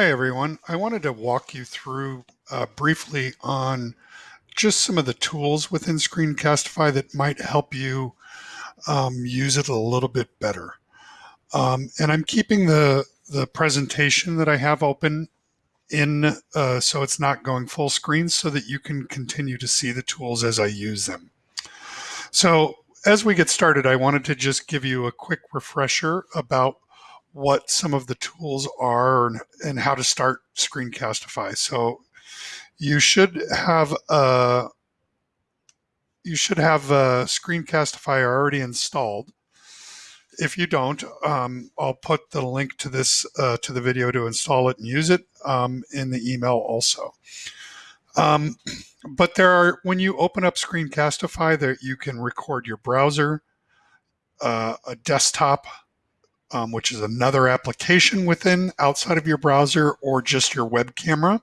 Hi everyone. I wanted to walk you through uh, briefly on just some of the tools within Screencastify that might help you um, use it a little bit better. Um, and I'm keeping the, the presentation that I have open in uh, so it's not going full screen so that you can continue to see the tools as I use them. So as we get started, I wanted to just give you a quick refresher about what some of the tools are and, how to start Screencastify. So you should have a you should have a Screencastify already installed. If you don't, um, I'll put the link to this uh, to the video to install it and use it um, in the email also. Um, but there are when you open up Screencastify, that you can record your browser, uh, a desktop, um, which is another application within outside of your browser or just your web camera.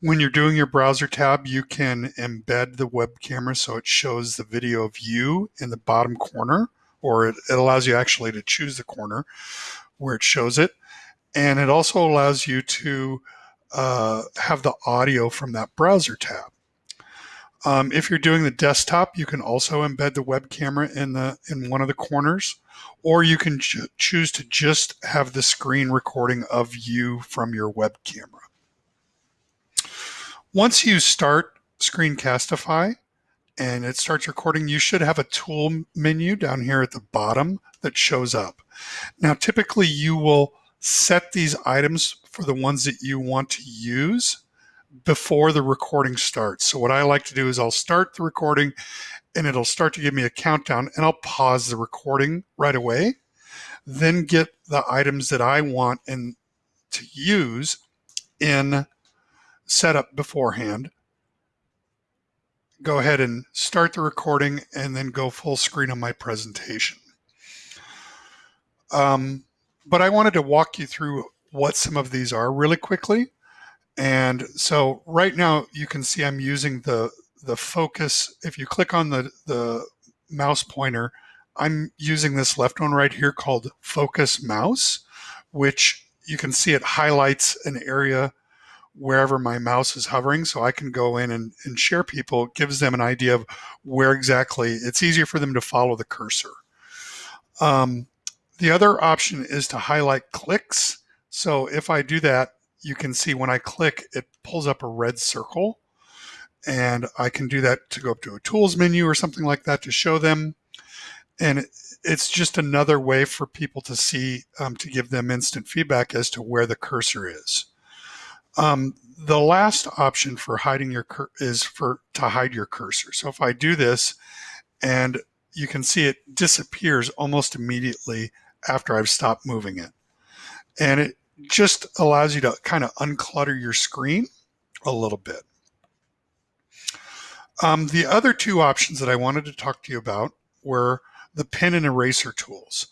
When you're doing your browser tab, you can embed the web camera so it shows the video of you in the bottom corner, or it, it allows you actually to choose the corner where it shows it. And it also allows you to uh, have the audio from that browser tab. Um, if you're doing the desktop, you can also embed the web camera in the in one of the corners, or you can ch choose to just have the screen recording of you from your web camera. Once you start Screencastify and it starts recording, you should have a tool menu down here at the bottom that shows up. Now, typically you will set these items for the ones that you want to use before the recording starts. So what I like to do is I'll start the recording and it'll start to give me a countdown and I'll pause the recording right away, then get the items that I want and to use in setup beforehand. Go ahead and start the recording and then go full screen on my presentation. Um, but I wanted to walk you through what some of these are really quickly. And so right now you can see I'm using the, the focus. If you click on the, the mouse pointer, I'm using this left one right here called focus mouse, which you can see it highlights an area wherever my mouse is hovering. So I can go in and, and share people. It gives them an idea of where exactly it's easier for them to follow the cursor. Um, the other option is to highlight clicks. So if I do that, you can see when I click, it pulls up a red circle. And I can do that to go up to a tools menu or something like that to show them. And it's just another way for people to see, um, to give them instant feedback as to where the cursor is. Um, the last option for hiding your is for to hide your cursor. So if I do this and you can see it disappears almost immediately after I've stopped moving it. And it just allows you to kind of unclutter your screen a little bit. Um, the other two options that I wanted to talk to you about were the pen and eraser tools.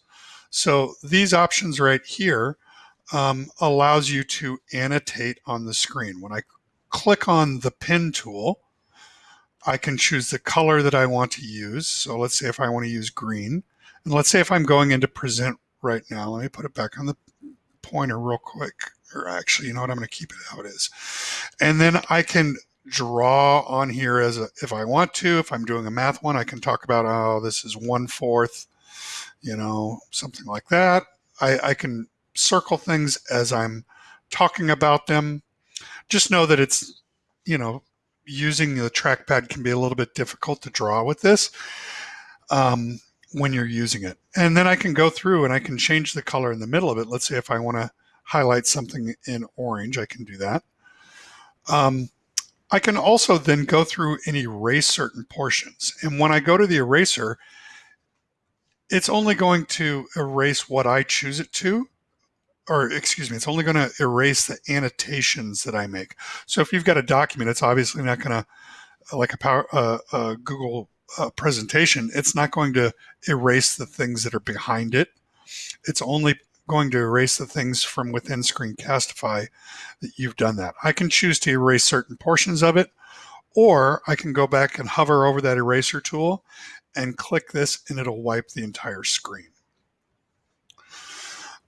So these options right here um, allows you to annotate on the screen. When I click on the pen tool, I can choose the color that I want to use. So let's say if I want to use green, and let's say if I'm going into present right now, let me put it back on the pointer real quick. Or actually, you know what, I'm going to keep it how it is. And then I can draw on here as a, if I want to, if I'm doing a math one, I can talk about, oh, this is one fourth, you know, something like that. I, I can circle things as I'm talking about them. Just know that it's, you know, using the trackpad can be a little bit difficult to draw with this um, when you're using it. And then I can go through and I can change the color in the middle of it. Let's say if I want to highlight something in orange, I can do that. Um, I can also then go through and erase certain portions. And when I go to the eraser, it's only going to erase what I choose it to or excuse me, it's only going to erase the annotations that I make. So if you've got a document, it's obviously not going to, like a, power, uh, a Google uh, presentation, it's not going to erase the things that are behind it. It's only going to erase the things from within Screencastify that you've done that. I can choose to erase certain portions of it, or I can go back and hover over that eraser tool and click this and it'll wipe the entire screen.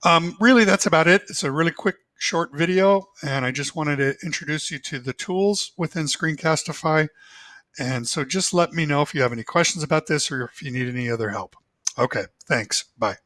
Um, really, that's about it. It's a really quick, short video and I just wanted to introduce you to the tools within Screencastify. And so just let me know if you have any questions about this or if you need any other help. Okay, thanks. Bye.